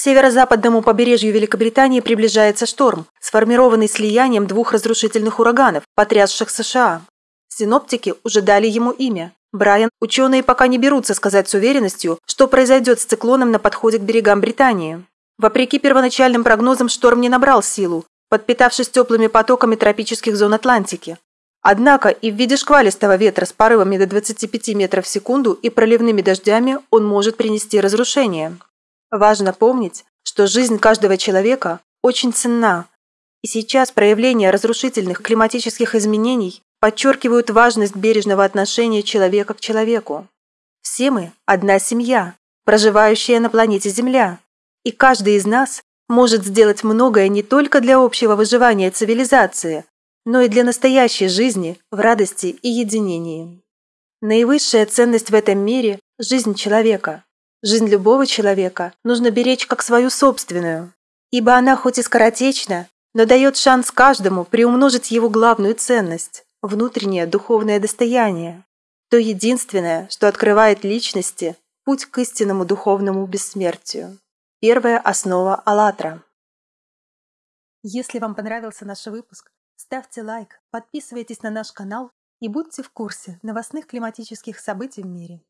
северо-западному побережью Великобритании приближается шторм, сформированный слиянием двух разрушительных ураганов, потрясших США. Синоптики уже дали ему имя. Брайан, ученые пока не берутся сказать с уверенностью, что произойдет с циклоном на подходе к берегам Британии. Вопреки первоначальным прогнозам, шторм не набрал силу, подпитавшись теплыми потоками тропических зон Атлантики. Однако и в виде шквалистого ветра с порывами до 25 метров в секунду и проливными дождями он может принести разрушение. Важно помнить, что жизнь каждого человека очень ценна, и сейчас проявления разрушительных климатических изменений подчеркивают важность бережного отношения человека к человеку. Все мы – одна семья, проживающая на планете Земля, и каждый из нас может сделать многое не только для общего выживания цивилизации, но и для настоящей жизни в радости и единении. Наивысшая ценность в этом мире – жизнь человека. Жизнь любого человека нужно беречь как свою собственную, ибо она хоть и скоротечна, но дает шанс каждому приумножить его главную ценность внутреннее духовное достояние, то единственное, что открывает личности путь к истинному духовному бессмертию. Первая основа «АЛЛАТРА». Если вам понравился наш выпуск, ставьте лайк, подписывайтесь на наш канал и будьте в курсе новостных климатических событий в мире.